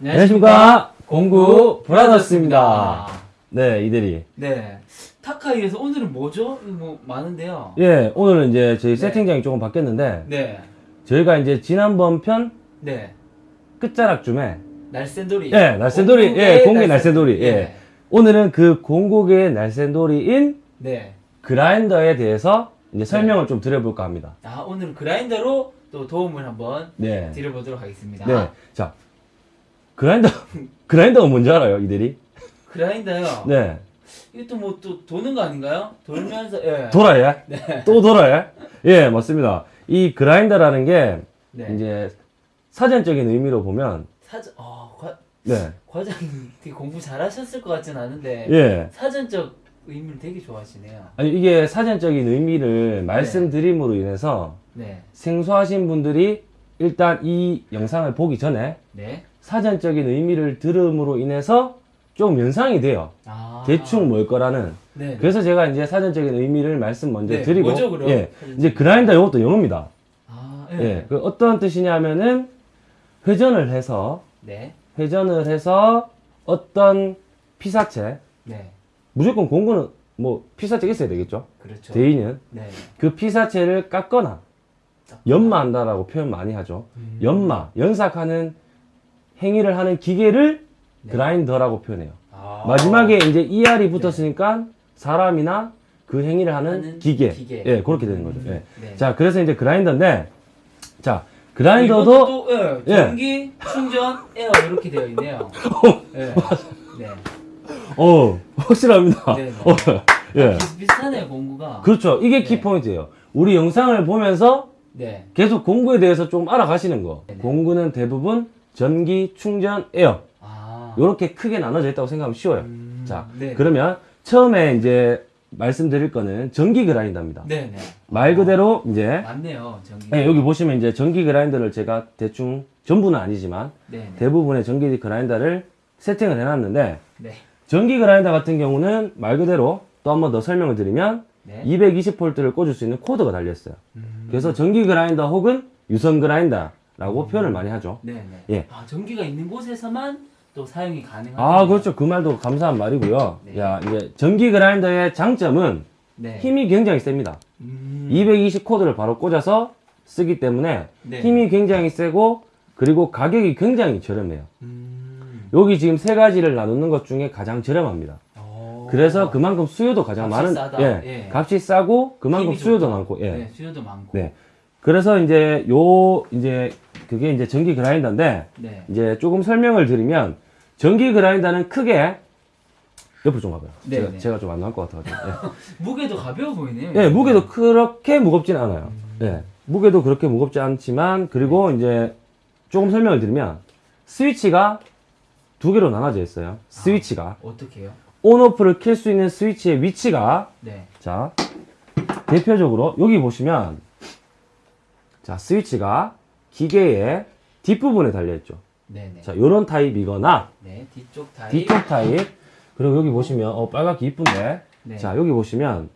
안녕하십니까 공구 브라더스입니다. 네 이대리. 네. 타카이에서 오늘은 뭐죠? 뭐 많은데요. 예 오늘은 이제 저희 네. 세팅장이 조금 바뀌었는데 네. 저희가 이제 지난번 편 네. 끝자락쯤에 날쌘돌이. 예 날쌘돌이 예 공국의 공개 날쌘- 날쌘돌이 예 네. 오늘은 그 공국의 날쌘돌이인 네. 그라인더에 대해서 이제 설명을 좀 드려볼까 합니다. 아, 오늘은 그라인더로 또 도움을 한번 네. 드려보도록 하겠습니다. 네. 자 그라인더 그라인더가 뭔지 알아요 이대리? 그라인더요. 네. 이것도 뭐 또 도는 거 아닌가요? 돌면서 예. 돌아요? 네. 또 돌아요? 예 맞습니다. 이 그라인더라는 게 네. 이제 사전적인 의미로 보면 사전 어, 과, 네. 과장님 되게 공부 잘하셨을 것 같진 않은데 예. 사전적 의미를 되게 좋아하시네요. 아니 이게 사전적인 의미를 말씀드림으로 인해서 네. 생소하신 분들이 일단 이 영상을 보기 전에 네. 사전적인 의미를 들음으로 인해서 좀 연상이 돼요. 아. 대충 뭘 거라는. 네. 그래서 제가 이제 사전적인 의미를 말씀 먼저 네, 드리고 뭐죠? 예. 이제 그라인더 이것도 영어입니다. 아, 예. 그 어떤 뜻이냐면은 회전을 해서 네. 회전을 해서 어떤 피사체 네. 무조건 공구는 뭐 피사체가 있어야 되겠죠. 그렇죠. 대인은 네. 그 피사체를 깎거나 연마한다라고 표현 많이 하죠. 음. 연마, 연삭하는 행위를 하는 기계를 네. 그라인더라고 표현해요. 아. 마지막에 이제 ER이 붙었으니까 사람이나 그 행위를 하는 하는 기계. 기계. 예, 그렇게 되는 거죠. 예. 네. 자, 그래서 이제 그라인더인데, 자, 그라인더도, 또, 예, 예. 전기, 충전, 에어 이렇게 되어 있네요. 네. 네. 어, 확실합니다. 네, 네. 어, 예. 비슷비슷하네요, 공구가. 그렇죠. 이게 네. 키포인트예요. 우리 영상을 보면서 네. 계속 공구에 대해서 좀 알아가시는 거. 네네. 공구는 대부분 전기, 충전, 에어. 아. 이렇게 크게 나눠져 있다고 생각하면 쉬워요. 음, 자, 네. 그러면 처음에 이제 말씀드릴 거는 전기 그라인더입니다. 네, 네. 말 그대로 이제 맞네요, 전기. 네, 여기 보시면 이제 전기 그라인더를 제가 대충 전부는 아니지만 네, 네. 대부분의 전기 그라인더를 세팅을 해놨는데 네. 전기 그라인더 같은 경우는 말 그대로 또 한 번 더 설명을 드리면 네. 220V를 꽂을 수 있는 코드가 달려있어요. 음. 그래서 전기 그라인더 혹은 유선 그라인더 라고 표현을 많이 하죠. 네, 네. 예. 아, 전기가 있는 곳에서만 또 사용이 가능한. 아, 그렇죠. 그 말도 감사한 말이고요. 네. 야, 이제 전기 그라인더의 장점은 네. 힘이 굉장히 셉니다. 음. 220 코드를 바로 꽂아서 쓰기 때문에 네. 힘이 굉장히 세고 그리고 가격이 굉장히 저렴해요. 음. 여기 지금 세 가지를 나누는 것 중에 가장 저렴합니다. 오. 그래서 그만큼 수요도 가장 값이 많은 싸다. 예, 예. 값이 싸고 그만큼 수요도 좋다. 많고 예. 네, 수요도 많고. 네. 그래서 이제 요 이제 그게 이제 전기 그라인더인데 네. 이제 조금 설명을 드리면 전기 그라인더는 크게 옆으로 좀 가봐요. 네, 제가, 네. 제가 좀 안 나올 것 같아가지고. 무게도 가벼워 보이네요. 예, 무게도 그렇게 무겁진 않아요. 음. 예, 무게도 그렇게 무겁지 않지만 그리고 이제 조금 설명을 드리면 스위치가 두 개로 나눠져 있어요. 스위치가 어떻게 해요? on off를 켤수 있는 스위치의 위치가 네. 자 대표적으로 여기 보시면 자 스위치가 기계의 뒷부분에 달려 있죠. 네, 네. 자 요런 타입이거나 네, 뒤쪽 타입. 뒤쪽 타입 그리고 여기 보시면 어 빨갛게 이쁜데 네. 자 여기 보시면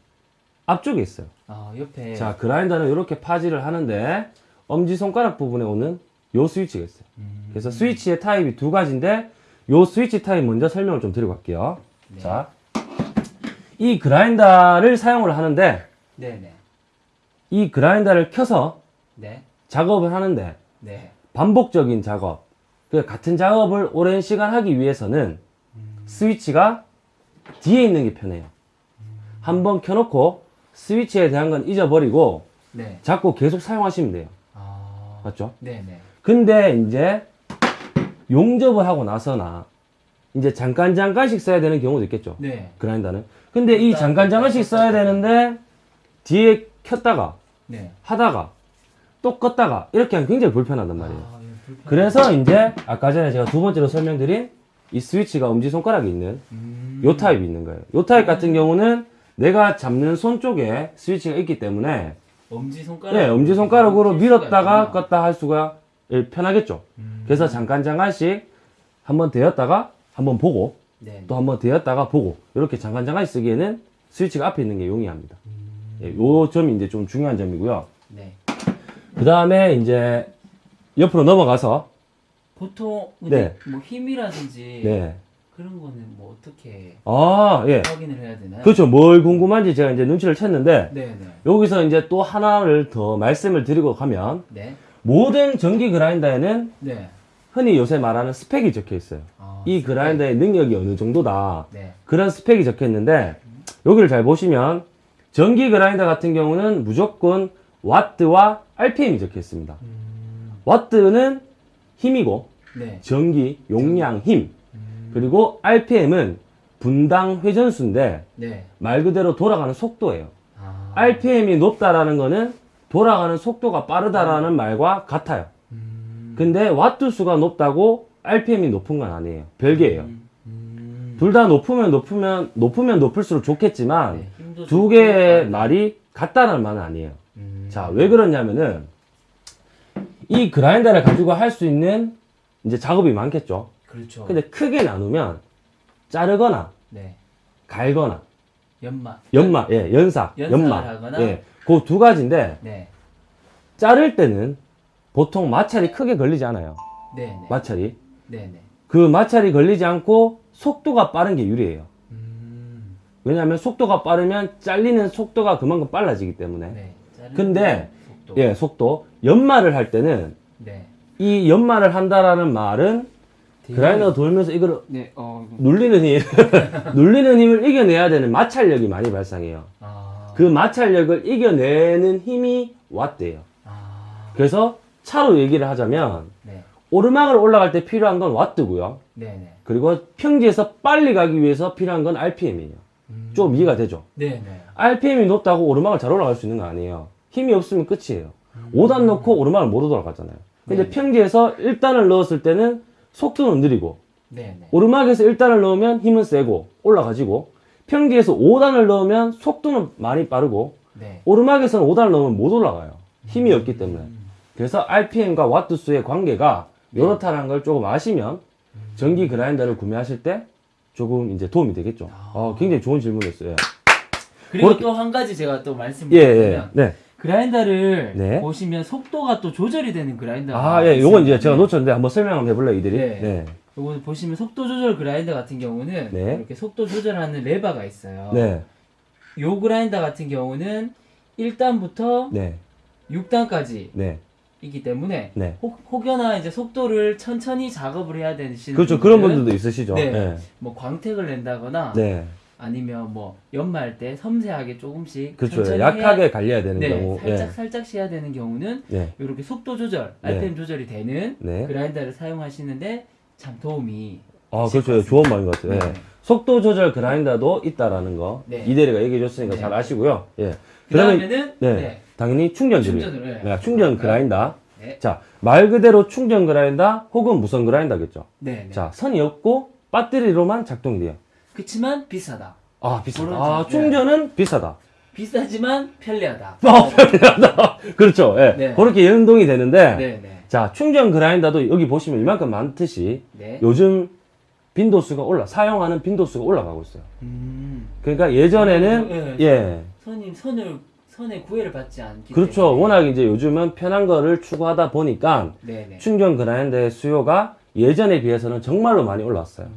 앞쪽에 있어요. 아, 옆에. 자 그라인더는 이렇게 파지를 하는데 엄지 손가락 부분에 오는 요 스위치가 있어요. 음. 그래서 스위치의 타입이 두 가지인데 요 스위치 타입 먼저 설명을 좀 드리고 갈게요. 네. 자, 이 그라인더를 사용을 하는데 네, 네. 이 그라인더를 켜서 네. 작업을 하는데 네. 반복적인 작업, 그 같은 작업을 오랜 시간 하기 위해서는 스위치가 뒤에 있는 게 편해요. 한번 켜놓고 스위치에 대한 건 잊어버리고 네. 자꾸 계속 사용하시면 돼요. 아. 맞죠? 네, 네. 근데 이제 용접을 하고 나서나 이제 잠깐 잠깐씩 써야 되는 경우도 있겠죠. 네. 그라인더는. 근데 이 잠깐 잠깐씩 써야 되는데 뒤에 켰다가 네. 하다가 또 껐다가 이렇게 하면 굉장히 불편하단 말이에요. 아, 예. 그래서 이제 아까 전에 제가 두 번째로 설명드린 이 스위치가 엄지손가락에 있는 음. 요 타입이 있는 거예요. 요 타입 같은 경우는 내가 잡는 손 쪽에 스위치가 있기 때문에 엄지 손가락. 예, 엄지손가락으로 킬 밀었다가 있구나. 껐다 할 수가 예, 편하겠죠. 음. 그래서 잠깐 잠깐씩 한번 대었다가 한번 보고 네. 또 한번 대었다가 보고 이렇게 잠깐 잠깐씩 쓰기에는 스위치가 앞에 있는 게 용이합니다. 음. 예, 요 점이 이제 좀 중요한 점이고요. 네. 그 다음에 이제 옆으로 넘어가서 보통 근데 네. 뭐 힘이라든지 네. 그런 거는 뭐 어떻게 아, 예. 확인을 해야 되나요? 그렇죠. 뭘 궁금한지 제가 이제 눈치를 챘는데 네네. 여기서 이제 또 하나를 더 말씀을 드리고 가면 네. 모든 전기 그라인더에는 네. 흔히 요새 말하는 스펙이 적혀 있어요. 아, 이 그라인더의 능력이 어느 정도다. 네. 그런 스펙이 적혀 있는데 여기를 잘 보시면 전기 그라인더 같은 경우는 무조건 와트와 RPM이 적혀 있습니다. 와트는 힘이고 네. 전기, 용량, 힘. 음. 그리고 RPM은 분당 회전수인데 네. 말 그대로 돌아가는 속도예요. 아. RPM이 높다라는 거는 돌아가는 속도가 빠르다라는 말과 같아요. 음. 근데 와트 수가 높다고 RPM이 높은 건 아니에요. 별개예요. 음. 둘다 높으면 높으면 높으면 높을수록 좋겠지만 네, 두 개의. 말이 같다는 말은 아니에요. 음. 자, 왜 그러냐면은 이 그라인더를 가지고 할 수 있는 이제 작업이 많겠죠. 그렇죠. 근데 크게 나누면 자르거나 네. 갈거나 연마. 연마, 예, 연삭을 연마, 하거나. 예, 그 두 가지인데 네. 자를 때는 보통 마찰이 크게 걸리지 않아요. 네. 네. 마찰이 네. 네. 그 마찰이 걸리지 않고 속도가 빠른 게 유리해요. 음. 왜냐하면 속도가 빠르면 잘리는 속도가 그만큼 빨라지기 때문에. 네. 근데 속도. 예, 속도. 연마를 할 때는 네. 이 연마를 한다라는 말은 그라인더가 돌면서 이걸 네. 어. 이거. 눌리는 힘, 눌리는 힘을 이겨내야 되는 마찰력이 많이 발생해요. 아. 그 마찰력을 이겨내는 힘이 와트예요. 아. 그래서 차로 얘기를 하자면 네. 오르막을 올라갈 때 필요한 건 와트고요. 네. 네. 그리고 평지에서 빨리 가기 위해서 필요한 건 RPM이에요. 음. 좀 이해가 되죠? 네. 네. RPM이 높다고 오르막을 잘 올라갈 수 있는 거 아니에요. 힘이 없으면 끝이에요. 5단 넣고 오르막을 못 올라가잖아요. 근데 네. 평지에서 1단을 넣었을 때는 속도는 느리고 네. 네. 오르막에서 1단을 넣으면 힘은 세고 올라가지고 평지에서 5단을 넣으면 속도는 많이 빠르고 네. 오르막에서는 5단을 넣으면 못 올라가요. 힘이 없기 때문에. 음. 그래서 RPM과 와트 수의 관계가 이렇다는 걸 조금 아시면 전기 그라인더를 구매하실 때 조금 이제 도움이 되겠죠. 아. 어, 굉장히 좋은 질문이었어요. 예. 그리고 또 한 가지 제가 또 말씀을 예, 예. 드리면 네. 그라인더를 네. 보시면 속도가 또 조절이 되는 그라인더. 아, 예. 요건 이제 제가 놓쳤는데 한번 설명 한번 해볼래요, 이들이? 네. 네. 요거 보시면 속도 조절 그라인더 같은 경우는 네. 이렇게 속도 조절하는 레버가 있어요. 네. 요 그라인더 같은 경우는 1단부터 네. 6단까지 네. 있기 때문에 네. 혹, 혹여나 이제 속도를 천천히 작업을 해야 되시는 그렇죠. 그런 분들은 분들도 있으시죠. 네. 네. 뭐 광택을 낸다거나 네. 아니면 뭐 연마할 때 섬세하게 조금씩 그렇죠. 약하게 해야, 갈려야 되는 네, 경우. 살짝 예. 살짝씩 해야 되는 경우는 네. 이렇게 속도 조절, 네. RPM 조절이 되는 네. 그라인더를 사용하시는데 참 도움이 아, 그렇죠. 것 좋은 말인 것 같아요. 예. 네. 속도 조절 그라인더도 있다라는 거. 네. 이대리가 얘기해 줬으니까 네. 잘 아시고요. 예. 그 다음에는 네. 네. 당연히 충전들이. 충전을 해. 네, 충전 그라인더. 네. 자, 말 그대로 충전 그라인더 혹은 무선 그라인더겠죠. 네. 네. 자, 선이 없고 배터리로만 작동이 돼요. 그렇지만 비싸다. 아, 비싸다. 아, 점, 충전은 비싸다. 비싸지만 편리하다. 아, 편리하다. 그렇죠. 예. 네. 그렇게 연동이 되는데. 네, 네. 자, 충전 그라인더도 여기 보시면 이만큼 많듯이 네. 요즘 빈도수가 올라, 사용하는 빈도수가 올라가고 있어요. 음. 그러니까 예전에는, 네. 예. 선임 선을 선의 구애를 받지 않기 그렇죠. 때문에. 워낙 이제 요즘은 편한 거를 추구하다 보니까 네, 네. 충전 그라인더의 수요가 예전에 비해서는 정말로 많이 올랐어요.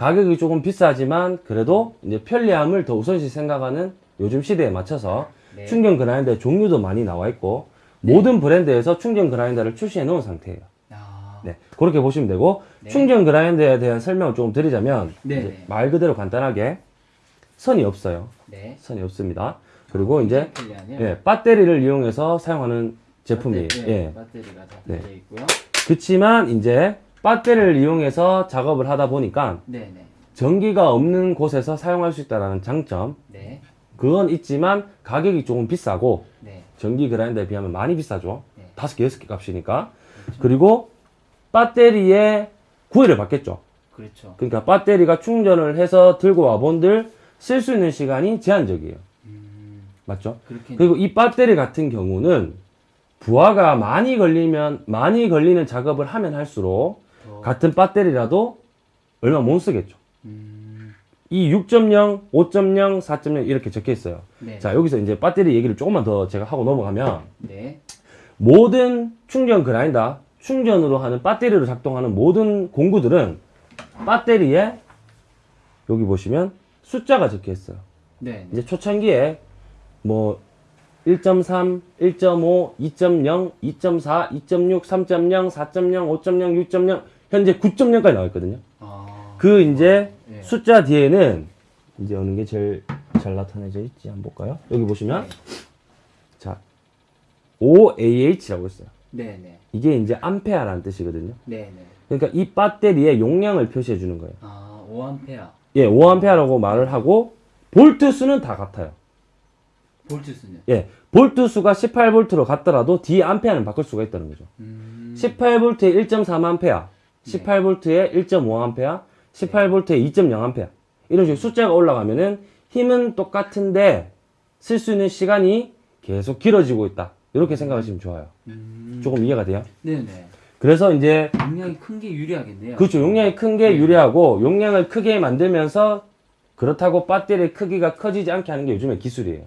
가격이 조금 비싸지만 그래도 이제 편리함을 더 우선시 생각하는 요즘 시대에 맞춰서 네. 충전 그라인더의 종류도 많이 나와 있고 모든 브랜드에서 충전 그라인더를 출시해 놓은 상태예요. 아. 네, 그렇게 보시면 되고 네. 충전 그라인더에 대한 설명을 조금 드리자면 네, 이제 네. 말 그대로 간단하게 선이 없어요. 네. 선이 없습니다. 그리고 이제 편리하네요. 예, 배터리를 이용해서 사용하는 제품이에요. 배터리, 예. 네, 배터리가 다 네. 있고요. 그렇지만 이제 배터리를 이용해서 작업을 하다 보니까 네, 네. 전기가 없는 곳에서 사용할 수 있다는 장점 네. 그건 있지만 가격이 조금 비싸고 네. 전기 그라인더에 비하면 많이 비싸죠. 네. 다섯 개, 여섯 개 값이니까. 그리고 배터리에 구애를 받겠죠. 그렇죠. 그러니까 배터리가 충전을 해서 들고 와본들 쓸 수 있는 시간이 제한적이에요. 음. 맞죠? 그렇게 그리고 이 배터리 같은 경우는 부하가 많이 걸리면 많이 걸리는 작업을 하면 할수록 더 같은 배터리라도 얼마 못 쓰겠죠. 음. 이 6.0, 5.0, 4.0 이렇게 적혀 있어요. 네. 자, 여기서 이제 배터리 얘기를 조금만 더 제가 하고 넘어가면 네. 모든 충전 그라인더 충전으로 하는 배터리로 작동하는 모든 공구들은 배터리에 여기 보시면 숫자가 적혀 있어요. 네. 이제 초창기에 뭐 1.3, 1.5, 2.0, 2.4, 2.6, 3.0, 4.0, 5.0, 6.0 현재 9.0까지 나와 있거든요. 아. 그 이제 네. 숫자 뒤에는 이제 어느 게 제일 잘 나타내져 있지 한번 볼까요? 여기 보시면 자 5AH라고 있어요. 네, 네. 이게 이제 암페어라는 뜻이거든요. 네, 네. 그러니까 이 배터리의 용량을 표시해 주는 거예요. 아, 5암페어. 예, 5암페어라고 말을 하고 볼트 수는 다 같아요. 볼트 수는. 예, 볼트 수가 18볼트로 같더라도 뒤에 암페어는 바꿀 수가 있다는 거죠. 음. 18볼트에 1.3암페어, 18볼트에 1.5암페어, 18볼트에 2.0암페어. 이런 식으로 숫자가 올라가면은 힘은 똑같은데 쓸 수 있는 시간이 계속 길어지고 있다. 이렇게 생각하시면 좋아요. 음. 조금 이해가 돼요? 네, 네. 그래서 이제 용량이 큰 게 유리하겠네요. 그렇죠. 용량이 큰 게 유리하고 용량을 크게 만들면서 그렇다고 배터리의 크기가 커지지 않게 하는 게 요즘의 기술이에요.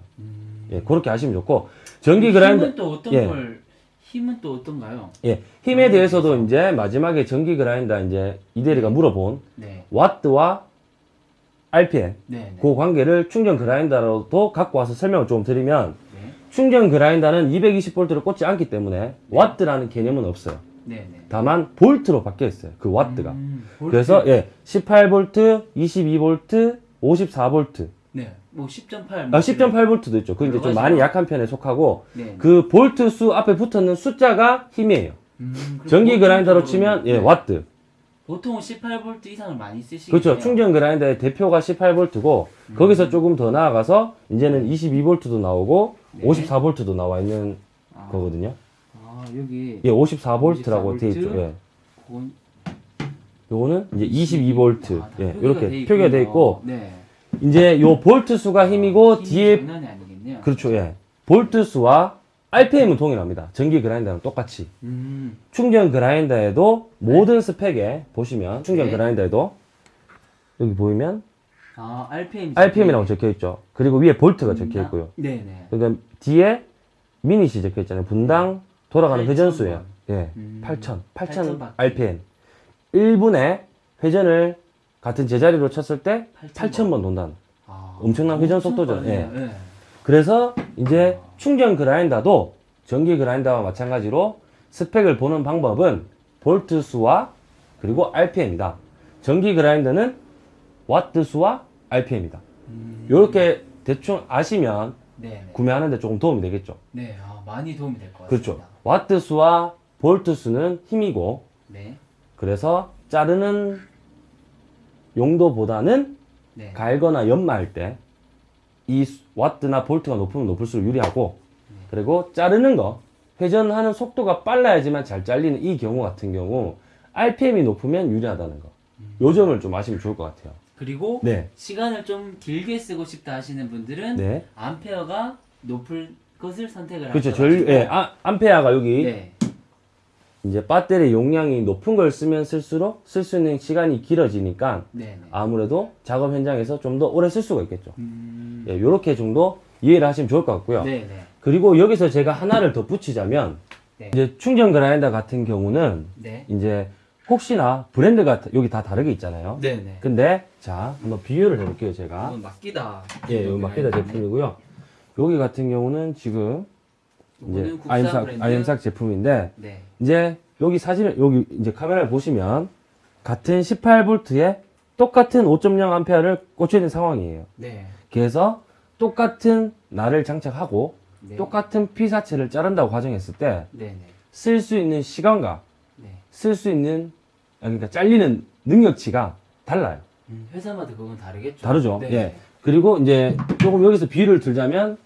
예, 그렇게 하시면 좋고 전기 그라인더 힘은 또 어떤 예. 걸 힘은 또 어떤가요? 예, 힘에 대해서도 이제 마지막에 전기 그라인더 이제 이대리가 물어본 네. 와트와 RPM 네, 네. 그 관계를 충전 그라인더로도 갖고 와서 설명을 좀 드리면 네. 충전 그라인더는 220볼트를 꽂지 않기 때문에 와트라는 개념은 없어요. 네, 네. 다만 볼트로 바뀌어 있어요. 그 와트가. 음, 볼트. 그래서 예, 18볼트, 22볼트, 54볼트. 네. 뭐 10.8. 아, 10.8 볼트도 있죠. 그 이제 좀 많이 약한 편에 속하고 네. 그 볼트 수 앞에 붙었는 숫자가 힘이에요. 음, 전기 보통 그라인더로 치면 예, 네. 와트. 보통은 18V 이상을 많이 쓰시겠네요. 그렇죠. 충전 그라인더의 대표가 18볼트고 음. 거기서 조금 더 나아가서 이제는 22볼트도 나오고 네. 54볼트도 나와 있는 아, 거거든요. 아, 여기 예, 54볼트라고 54V? 돼 있죠. 예. 그건 요거는 이제 22볼트. 아, 다 예, 이렇게 돼 표기가 돼. 있고 네. 이제 요 볼트 수가 힘이고 힘이 뒤에. 그렇죠. 예. 볼트 수와 RPM은 동일합니다. 전기 그라인더랑 똑같이. 음. 충전 그라인더에도 모든 스펙에 보시면 충전 네. 그라인더에도 여기 보이면 아, RPM. RPM이라고 적혀 있죠. 그리고 위에 볼트가 적혀 있고요. 네, 네. 그러니까 뒤에 미닛이 적혀 있잖아요. 분당 돌아가는 8,000 회전수예요. 예. 음. 8,000, 8,000 8,000 바퀴. RPM. 1분에 회전을 같은 제자리로 쳤을 때 8,000 8,000번 돈다는. 아, 엄청난 회전 속도죠. 예. 그래서 이제 충전 그라인더도 전기 그라인더와 마찬가지로 스펙을 보는 방법은 볼트 수와 그리고 RPM이다. 전기 그라인더는 와트 수와 RPM이다. 음. 이렇게 대충 아시면 네, 네. 구매하는데 조금 도움이 되겠죠. 네, 아, 많이 도움이 될 것 같습니다. 그렇죠. 와트 수와 볼트 수는 힘이고 네. 그래서 자르는 용도보다는 네. 갈거나 연마할 때 이 와트나 볼트가 높으면 높을수록 유리하고 그리고 자르는 거 회전하는 속도가 빨라야지만 잘 잘리는 이 경우 같은 경우 RPM이 높으면 유리하다는 거. 요 점을 좀 아시면 좋을 것 같아요. 그리고 네. 시간을 좀 길게 쓰고 싶다 하시는 분들은 네. 암페어가 높을 것을 선택을 그렇죠. 하셔가지고 전, 예, 아, 암페어가 여기 네. 이제 배터리 용량이 높은 걸 쓰면 쓸수록 쓸 수 있는 시간이 길어지니까 네, 네. 아무래도 작업 현장에서 좀 더 오래 쓸 수가 있겠죠. 음. 예, 요렇게 정도 이해를 하시면 좋을 것 같고요. 네, 네. 그리고 여기서 제가 하나를 더 붙이자면 네. 이제 충전 그라인더 같은 경우는 네. 이제 혹시나 브랜드가 다- 여기 다 다르게 있잖아요. 네, 네. 근데 자 한번 비교를 해볼게요 제가. 이건 맡기다. 예, 여기 마케다 제품이고요. 여기 같은 경우는 지금 이제 아임삭 브랜드. 아임삭 제품인데 네. 이제 여기 사진을 여기 이제 카메라를 보시면 같은 18볼트에 똑같은 5.0 암페어를 꽂혀 있는 상황이에요. 네. 그래서 똑같은 날을 장착하고 네. 똑같은 피사체를 자른다고 가정했을 때 네, 쓸수 있는 시간과 네. 쓸수 있는 아, 그러니까 잘리는 능력치가 달라요. 음, 회사마다 그건 다르겠죠. 다르죠. 네. 예. 그리고 이제 조금 여기서 비유를 들자면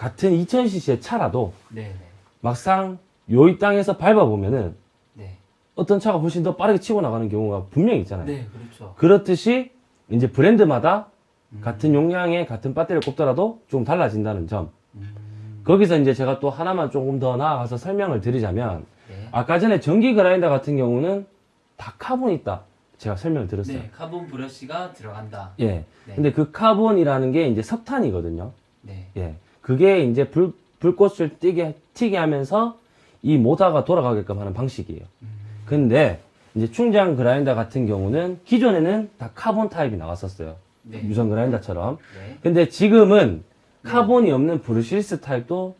같은 2000cc의 차라도 네, 네. 막상 요이 땅에서 밟아보면은 네. 어떤 차가 훨씬 더 빠르게 치고 나가는 경우가 분명히 있잖아요. 네, 그렇죠. 그렇듯이 이제 브랜드마다 음. 같은 용량의 같은 배터리를 꼽더라도 조금 달라진다는 점. 음. 거기서 이제 제가 또 하나만 조금 더 나아가서 설명을 드리자면 네. 아까 전에 전기 그라인더 같은 경우는 다 카본이 있다. 제가 설명을 드렸어요. 네, 카본 브러쉬가 들어간다. 예. 네. 근데 그 카본이라는 게 이제 석탄이거든요. 네. 예. 그게 이제 불, 불꽃을 띄게, 튀게 하면서 이 모터가 돌아가게끔 하는 방식이에요. 근데 이제 충전 그라인더 같은 경우는 기존에는 다 카본 타입이 나왔었어요. 네. 유선 그라인더처럼. 네. 근데 지금은 카본이 없는 brushless 타입도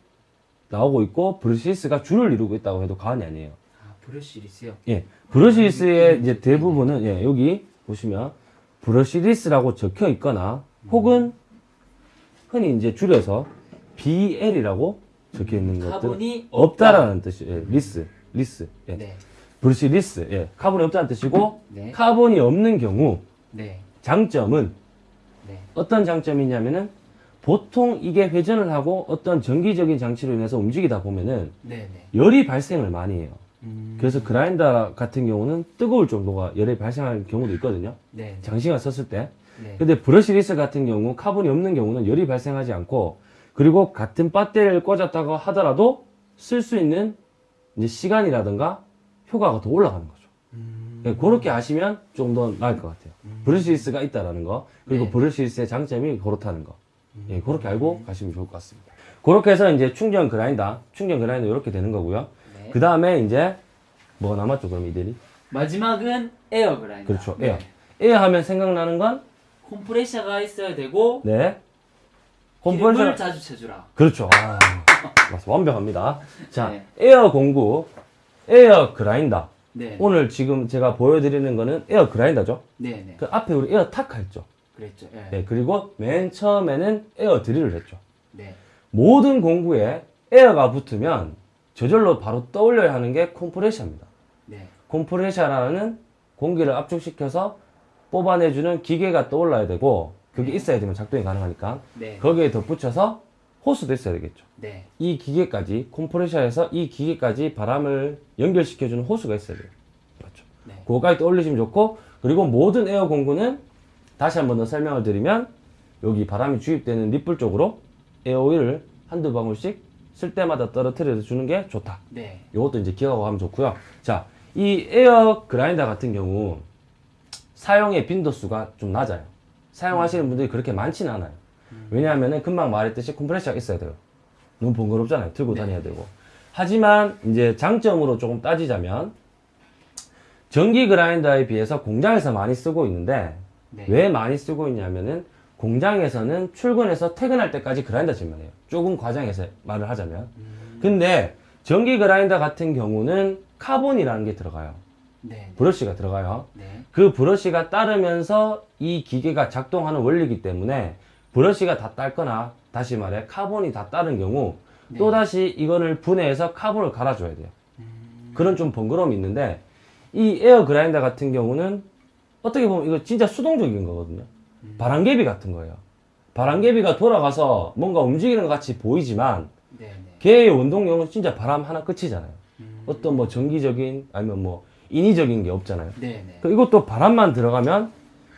나오고 있고 brushless가 주를 이루고 있다고 해도 과언이 아니에요. 아, brushless요. 예, brushless의 이제 대부분은 예, 여기 보시면 brushless라고 적혀 있거나 혹은 흔히 이제 줄여서 BL이라고 적혀 있는 것들 카본이 없다라는 뜻이에요. 예, less, less, 예. 네. brushless, 예, 카본이 없다는 뜻이고 네. 카본이 없는 경우 네. 장점은 네. 어떤 장점이냐면은 보통 이게 회전을 하고 어떤 전기적인 장치로 인해서 움직이다 보면은 네. 네. 열이 발생을 많이 해요. 음. 그래서 그라인더 같은 경우는 뜨거울 정도가 열이 발생할 경우도 있거든요. 네. 장시간 썼을 때. 네. 근데 brushless 같은 경우 카본이 없는 경우는 열이 발생하지 않고 그리고 같은 배터리를 꽂았다고 하더라도 쓸 수 있는 이제 시간이라든가 효과가 더 올라가는 거죠. 음. 예, 그렇게 아시면 좀 더 나을 것 같아요. brushless가 있다라는 거 그리고 네. brushless의 장점이 그렇다는 거. 예, 그렇게 알고 가시면 좋을 것 같습니다. 그렇게 해서 이제 충전 그라인더, 충전 그라인더 이렇게 되는 거고요. 네. 그 다음에 이제 뭐 남았죠 그럼 이들이? 마지막은 에어 그라인더. 그렇죠. 네. 에어. 에어 하면 생각나는 건 콤프레셔가 있어야 되고 네. 기름을 컴프레셔. 자주 쳐주라. 그렇죠. 아. 완벽합니다. 자, 네. 에어 공구, 에어 그라인더. 네. 오늘 지금 제가 보여드리는 거는 에어 그라인더죠. 네. 네. 그 앞에 우리 에어 타카 했죠. 그랬죠. 네. 네, 그리고 맨 처음에는 에어 드릴을 했죠. 네. 모든 공구에 에어가 붙으면 저절로 바로 떠올려야 하는 게 컴프레셔입니다. 네. 컴프레셔라는 공기를 압축시켜서 뽑아내주는 기계가 떠올라야 되고 그게 있어야 되면 작동이 가능하니까 네. 거기에 덧붙여서 호스도 있어야 되겠죠. 네. 이 기계까지 컴프레셔에서 이 기계까지 바람을 연결시켜주는 호스가 있어야 돼요. 맞죠? 네. 그거까지 떠올리시면 좋고 그리고 모든 에어 공구는 다시 한 번 더 설명을 드리면 여기 바람이 주입되는 니플 쪽으로 에어오일을 한두 방울씩 쓸 때마다 떨어뜨려 주는 게 좋다. 네. 이것도 이제 기억하고 하면 좋고요. 자, 이 에어 그라인더 같은 경우 사용의 빈도수가 좀 낮아요. 사용하시는 분들이 그렇게 많지는 않아요. 왜냐하면은 금방 말했듯이 컴프레셔가 있어야 돼요. 너무 번거롭잖아요. 들고 네. 다녀야 되고. 하지만 이제 장점으로 조금 따지자면 전기 그라인더에 비해서 공장에서 많이 쓰고 있는데 네. 왜 많이 쓰고 있냐면은 공장에서는 출근해서 퇴근할 때까지 그라인더질만 해요. 조금 과장해서 말을 하자면. 근데 전기 그라인더 같은 경우는 카본이라는 게 들어가요. 네. 브러쉬가 들어가요. 네. 그 브러쉬가 닳으면서 이 기계가 작동하는 원리이기 때문에 브러쉬가 다 닳거나 다시 말해 카본이 다 닳은 경우 네. 또다시 이거를 분해해서 카본을 갈아줘야 돼요. 음. 그런 좀 번거로움이 있는데 이 에어 그라인더 같은 경우는 어떻게 보면 이거 진짜 수동적인 거거든요. 바람개비 같은 거예요. 바람개비가 돌아가서 뭔가 움직이는 것 같이 보이지만 네. 네. 걔의 원동력은 진짜 바람 하나 끝이잖아요. 음. 어떤 뭐 전기적인 아니면 뭐 인위적인 게 없잖아요. 네. 네. 그 이것도 바람만 들어가면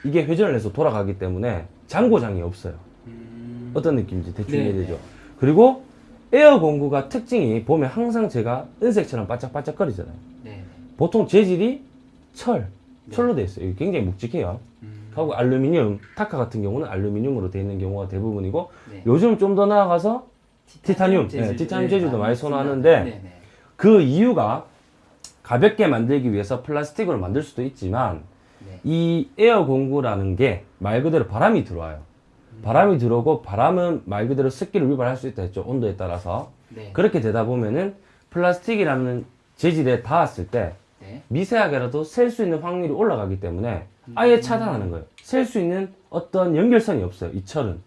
이게 회전을 해서 돌아가기 때문에 장고장이 없어요. 음. 어떤 느낌인지 대충 네, 이해되죠. 그리고 에어 공구가 특징이 보면 항상 제가 은색처럼 반짝반짝거리잖아요. 네. 네. 보통 재질이 철, 철로 되어 있어요. 굉장히 묵직해요. 음. 하고 알루미늄, 타카 같은 경우는 알루미늄으로 되어 있는 경우가 대부분이고 네. 요즘 좀 더 나아가서 티타늄, 네, 티타늄 네, 재질도 많이 있습니다. 선호하는데 네. 네. 그 이유가 가볍게 만들기 위해서 플라스틱으로 만들 수도 있지만 네. 이 에어 공구라는 게 말 그대로 바람이 들어와요. 바람이 들어오고 바람은 말 그대로 습기를 유발할 수 있다 했죠. 온도에 따라서. 네. 그렇게 되다 보면은 플라스틱이라는 재질에 닿았을 때 네. 미세하게라도 셀 수 있는 확률이 올라가기 때문에 아예 차단하는 거예요. 셀 수 있는 어떤 연결선이 없어요. 이 철은.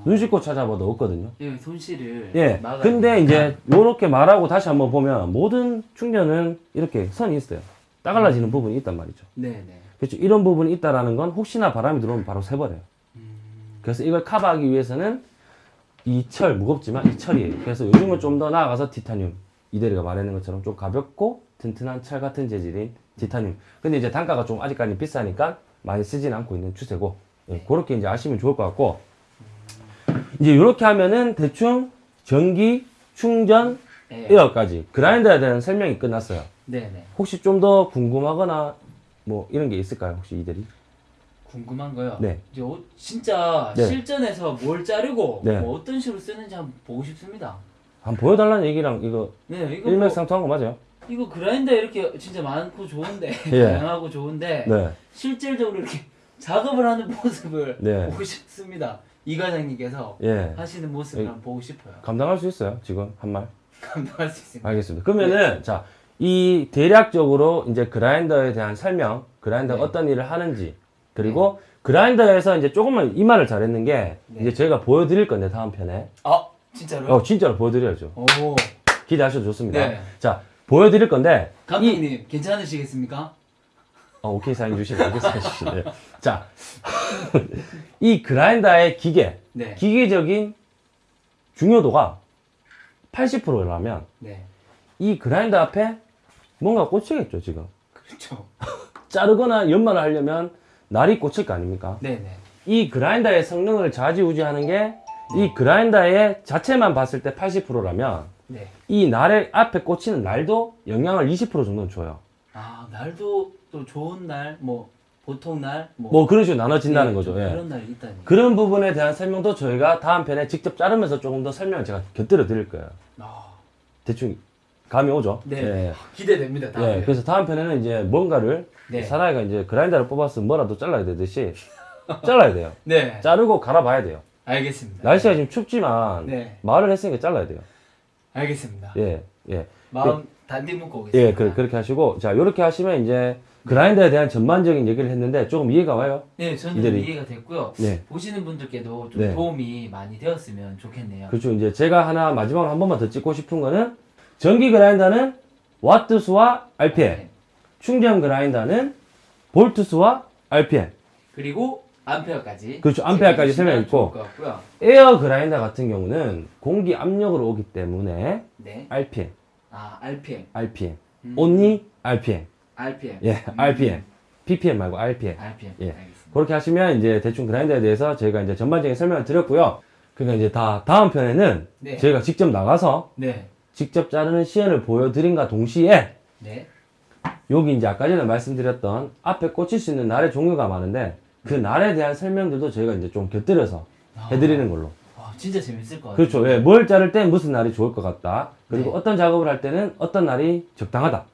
아. 눈 씻고 찾아봐도 없거든요. 예, 손실을 예. 근데. 이제 요렇게 말하고 다시 한번 보면 모든 충전은 이렇게 선이 있어요. 따갈라지는 부분이 있단 말이죠. 네, 네. 그렇죠. 이런 부분이 있다라는 건 혹시나 바람이 들어오면 바로 새버려요. 그래서 이걸 커버하기 위해서는 이 철 무겁지만 이 철이에요. 그래서 요즘은 좀 더 나아가서 티타늄 이대리가 말하는 것처럼 좀 가볍고 튼튼한 철 같은 재질인 티타늄. 근데 이제 단가가 좀 아직까지 비싸니까 많이 쓰진 않고 있는 추세고 예, 그렇게 이제 아시면 좋을 것 같고 이제 이렇게 하면은 대충 전기 충전 네. 에어까지 그라인더에 대한 설명이 끝났어요. 네, 네. 혹시 좀 더 궁금하거나 뭐 이런 게 있을까요? 혹시 이들이? 궁금한 거요. 네. 이제 어- 진짜 네. 실전에서 뭘 자르고 네. 뭐 어떤 식으로 쓰는지 한번 보고 싶습니다. 한번 보여달라는 얘기랑 이거 네, 이거 뭐, 일맥상통한 거 맞아요? 이거 그라인더 이렇게 진짜 많고 좋은데 예. 다양하고 좋은데 네. 실질적으로 이렇게 작업을 하는 모습을 네. 보고 싶습니다. 이 과장님께서 예. 하시는 모습을 예. 보고 싶어요. 감당할 수 있어요, 지금 한 말? 감당할 수 있습니다. 알겠습니다. 그러면은 자, 이 대략적으로 이제 그라인더에 대한 설명, 그라인더가 네. 어떤 일을 하는지, 그리고 그라인더에서 이제 조금만 이 말을 잘했는 게 네. 이제 저희가 보여드릴 건데 다음 편에 아 진짜로요? 어 진짜로 보여드려야죠. 오 기대하셔도 좋습니다. 네. 자, 보여드릴 건데 이 감독님 괜찮으시겠습니까? 어, 오케이 사인 주시네, 오케이 사인 주시네. 자, 이 그라인더의 기계, 네. 기계적인 중요도가 80%라면 네. 이 그라인더 앞에 뭔가 꽂히겠죠 지금. 그렇죠. 자르거나 연마를 하려면 날이 꽂힐 거 아닙니까? 네네. 이 그라인더의 성능을 좌지우지하는 게 이 그라인더의 자체만 봤을 때 80%라면 네. 이 날의 앞에 꽂히는 날도 영향을 20% 정도는 줘요. 아 날도 또 좋은 날, 뭐 보통 날, 뭐, 뭐 그런 식으로 나눠진다는 네, 거죠. 좀 예. 그런 날이 있다니. 그런 부분에 대한 설명도 저희가 다음 편에 직접 자르면서 조금 더 설명을 제가 곁들여 드릴 거예요. 아, 대충 감이 오죠? 네. 예. 기대됩니다. 다음에. 예, 그래서 다음 편에는 이제 뭔가를 네. 사나이가 이제 그라인더를 뽑았으면 뭐라도 잘라야 되듯이 잘라야 돼요. 네. 자르고 갈아봐야 돼요. 알겠습니다. 날씨가 지금 춥지만 네. 말을 했으니까 잘라야 돼요. 알겠습니다. 예, 예, 마음 단디 묶고 오겠습니다. 예, 그, 그렇게 하시고 자 이렇게 하시면 이제 그라인더에 대한 전반적인 얘기를 했는데 조금 이해가 와요. 네, 저는 이대리. 이해가 됐고요. 네, 보시는 분들께도 좀 네. 도움이 많이 되었으면 좋겠네요. 그렇죠. 이제 제가 하나 마지막으로 한 번만 더 찍고 싶은 거는 전기 그라인더는 와트 수와 RPM, 네. 충전 그라인더는 볼트 수와 RPM. 그리고 암페어까지. 그렇죠. 암페어까지 설명 체크해주시면 있고. 좋을 것 같고요. 에어 그라인더 같은 경우는 공기 압력으로 오기 때문에 네. RPM, 아, RPM. RPM, 음. only RPM. RPM. 예, RPM. PPM 말고 RPM. RPM. 예. 알겠습니다. 그렇게 하시면 이제 대충 그라인더에 대해서 저희가 이제 전반적인 설명을 드렸고요. 그러니까 이제 다 다음 편에는 네. 저희가 직접 나가서 네. 직접 자르는 시연을 보여드린과 동시에 네. 여기 이제 아까 전에 말씀드렸던 앞에 꽂힐 수 있는 날의 종류가 많은데 그 날에 대한 설명들도 저희가 이제 좀 곁들여서 해드리는 걸로. 와, 진짜 재밌을 것 같아요. 그렇죠. 예, 뭘 자를 때 무슨 날이 좋을 것 같다. 그리고 네. 어떤 작업을 할 때는 어떤 날이 적당하다.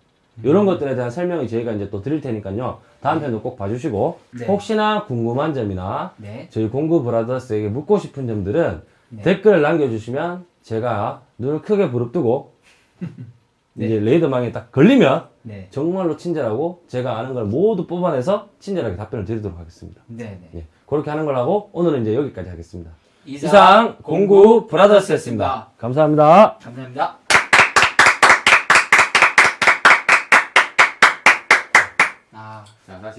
이런 것들에 대한 설명이 저희가 이제 또 드릴 테니까요. 다음 편도 꼭 봐주시고 네. 혹시나 궁금한 점이나 네. 저희 공구 브라더스에게 묻고 싶은 점들은 네. 댓글을 남겨주시면 제가 눈을 크게 부릅뜨고 네. 이제 레이더망에 딱 걸리면 네. 정말로 친절하고 제가 아는 걸 모두 뽑아내서 친절하게 답변을 드리도록 하겠습니다. 네. 네. 예, 그렇게 하는 걸 하고 오늘은 이제 여기까지 하겠습니다. 이상, 이상 공구 브라더스였습니다. 감사합니다. 감사합니다.